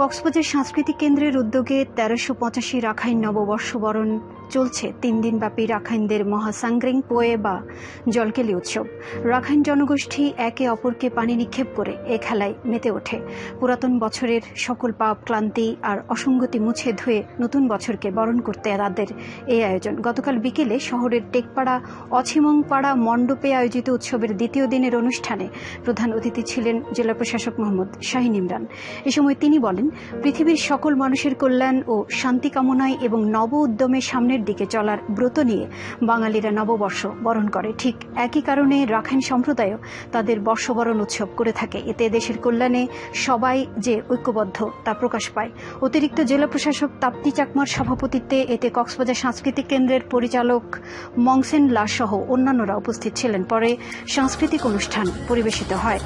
কক্সবাজার সাংস্কৃতিক কেন্দ্রের উদ্যোগে তেরোশো পঁচাশি রাখাইন নববর্ষ বরণ চলছে। তিন দিনব্যাপী রাখাইনদের মহাসাংগ্রিং, পোয়ে বা জলকেলি উৎসব। রাখাইন জনগোষ্ঠী একে অপরকে পানি নিক্ষেপ করে এ খেলায় মেতে ওঠে। পুরাতন বছরের সকল পাপ, ক্লান্তি আর অসঙ্গতি মুছে ধুয়ে নতুন বছরকে বরণ করতে তাদের এই আয়োজন। গতকাল বিকেলে শহরের টেকপাড়া, অছিমংপাড়া মণ্ডপে আয়োজিত উৎসবের দ্বিতীয় দিনের অনুষ্ঠানে প্রধান অতিথি ছিলেন জেলা প্রশাসক মোহাম্মদ শাহিন ইমরান। এ সময় তিনি বলেন পৃথিবীর সকল মানুষের কল্যাণ ও শান্তি কামনায় এবং নব উদ্যমে সামনের দিকে চলার ব্রত নিয়ে বাঙালিরা নববর্ষ বরণ করে। ঠিক একই কারণে রাখাইন সম্প্রদায়ও তাদের বর্ষবরণ উৎসব করে থাকে। এতে দেশের কল্যাণে সবাই যে ঐক্যবদ্ধ তা প্রকাশ পায়। অতিরিক্ত জেলা প্রশাসক তাপ্তি চাকমার সভাপতিত্বে এতে কক্সবাজার সাংস্কৃতিক কেন্দ্রের পরিচালক মংসেন লাস সহ অন্যান্যরা উপস্থিত ছিলেন। পরে সাংস্কৃতিক অনুষ্ঠান পরিবেশিত হয়।